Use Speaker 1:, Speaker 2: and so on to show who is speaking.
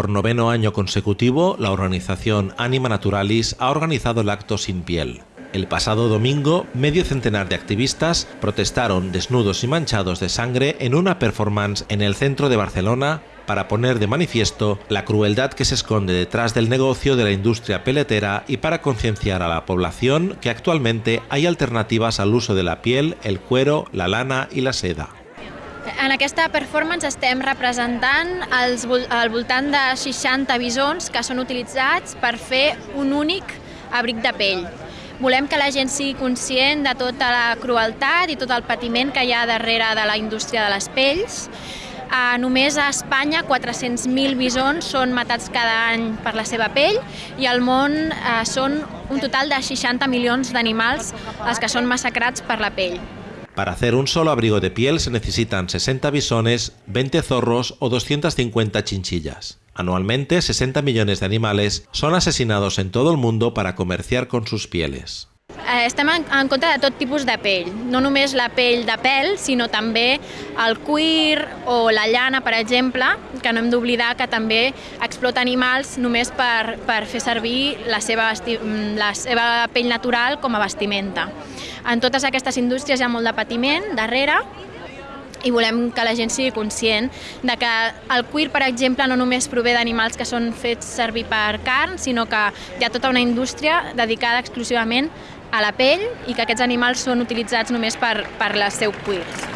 Speaker 1: Por noveno año consecutivo, la organización Anima Naturalis ha organizado el acto Sin Piel. El pasado domingo, medio centenar de activistas protestaron desnudos y manchados de sangre en una performance en el centro de Barcelona para poner de manifiesto la crueldad que se esconde detrás del negocio de la industria peletera y para concienciar a la población que actualmente hay alternativas al uso de la piel, el cuero, la lana y la seda.
Speaker 2: En aquesta performance estem representant els, al voltant de 60 bisons que són utilitzats per fer un únic abric de pell. Volem que la gent sigui conscient de tota la crueltat i tot el patiment que hi ha darrere de la indústria de les pells només a Espanya 400.000 bisons són matats cada any per la seva pell i al món uh, són un total de 60 milions d'animals els que són massacrats per la pell.
Speaker 1: Para hacer un solo abrigo de piel se necesitan 60 bisones, 20 zorros o 250 chinchillas. Anualmente, 60 millones de animales son asesinados en todo el mundo para comerciar con sus pieles.
Speaker 2: Eh, estem en, en contra de tot tipus de pell, no només la pell de pèl, sinó també el cuir o la llana, per exemple, que no hem d'oblidar que també explota animals només per, per fer servir la seva, la seva pell natural com a vestimenta. En totes aquestes indústries hi ha molt de patiment darrere, i volem que la gent sigui conscient de que el cuir, per exemple, no només prové d'animals que són fets servir per carn, sinó que hi ha tota una indústria dedicada exclusivament a la pell i que aquests animals són utilitzats només per, per les seus cuirs.